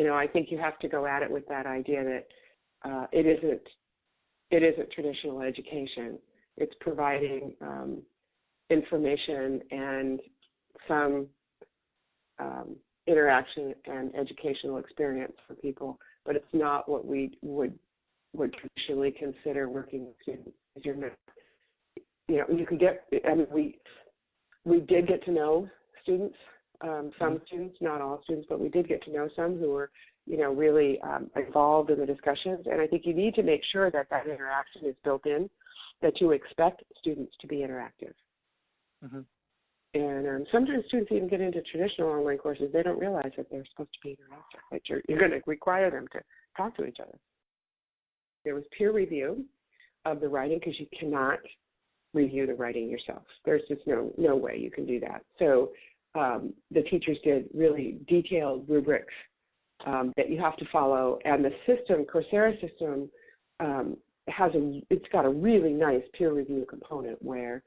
you know, I think you have to go at it with that idea that uh, it isn't it isn't traditional education. It's providing um, information and some um, interaction and educational experience for people, but it's not what we would would traditionally consider working with students. You're not, you know, you could get. I mean, we we did get to know students, um, some mm-hmm. students, not all students, but we did get to know some who were, you know, really um, involved in the discussions. And I think you need to make sure that that interaction is built in, that you expect students to be interactive. Mm-hmm. And um, sometimes students even get into traditional online courses. They don't realize that they're supposed to be interactive, that you're, you're going to require them to talk to each other. There was peer review of the writing because you cannot review the writing yourself. There's just no no way you can do that. So um, the teachers did really detailed rubrics um, that you have to follow, and the system, Coursera system, um, has a it's got a really nice peer review component where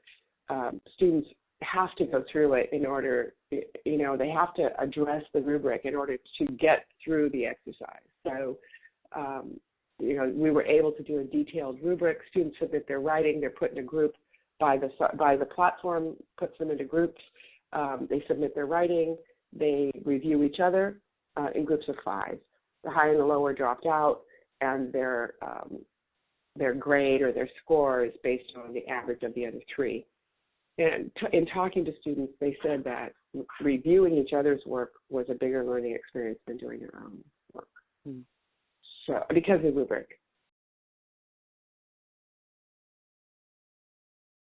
um, students have to go through it in order, you know, they have to address the rubric in order to get through the exercise. So, um, you know, we were able to do a detailed rubric. Students submit their writing. They're put in a group by the by the platform. Puts them into groups. Um, they submit their writing. They review each other uh, in groups of five. The high and the low are dropped out, and their um, their grade or their score is based on the average of the other three. And t- in talking to students, they said that reviewing each other's work was a bigger learning experience than doing their own work. Mm. So because of rubric.